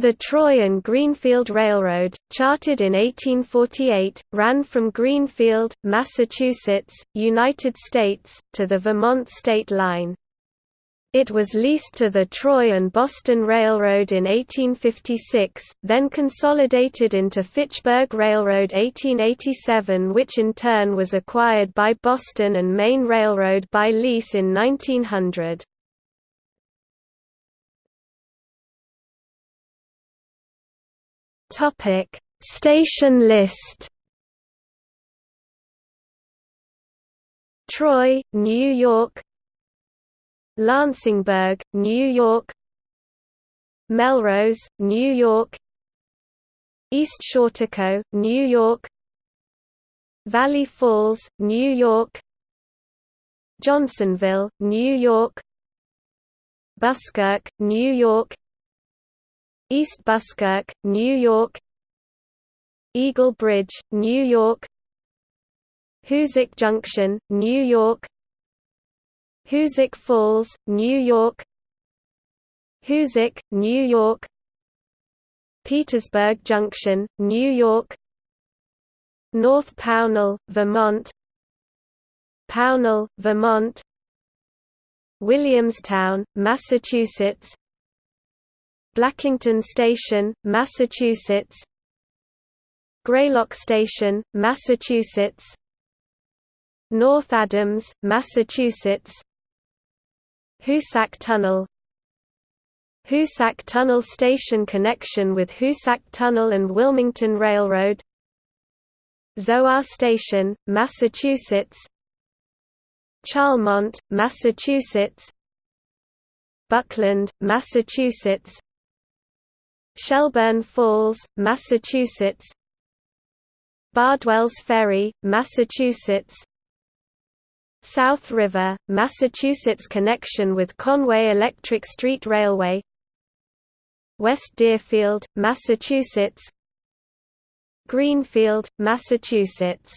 The Troy and Greenfield Railroad, chartered in 1848, ran from Greenfield, Massachusetts, United States, to the Vermont state line. It was leased to the Troy and Boston Railroad in 1856, then consolidated into Fitchburg Railroad 1887 which in turn was acquired by Boston and Maine Railroad by lease in 1900. Topic: Station list. Troy, New York. Lansingburgh, New York. Melrose, New York. East Schaghticoke, New York. Valley Falls, New York. Johnsonville, New York. Buskirk, New York East Buskirk, New York Eagle Bridge, New York Hoosick Junction, New York Hoosick Falls, New York Hoosick, New York Petersburg Junction, New York North Pownal, Vermont Pownal, Vermont Williamstown, Massachusetts Blackington Station, Massachusetts. Greylock Station, Massachusetts. North Adams, Massachusetts. Hoosac Tunnel. Hoosac Tunnel Station connection with Hoosac Tunnel and Wilmington Railroad. Zoar Station, Massachusetts. Charlemont, Massachusetts. Buckland, Massachusetts Shelburne Falls, Massachusetts. Bardwell's Ferry, Massachusetts. South River, Massachusetts connection with Conway Electric Street Railway. West Deerfield, Massachusetts. Greenfield, Massachusetts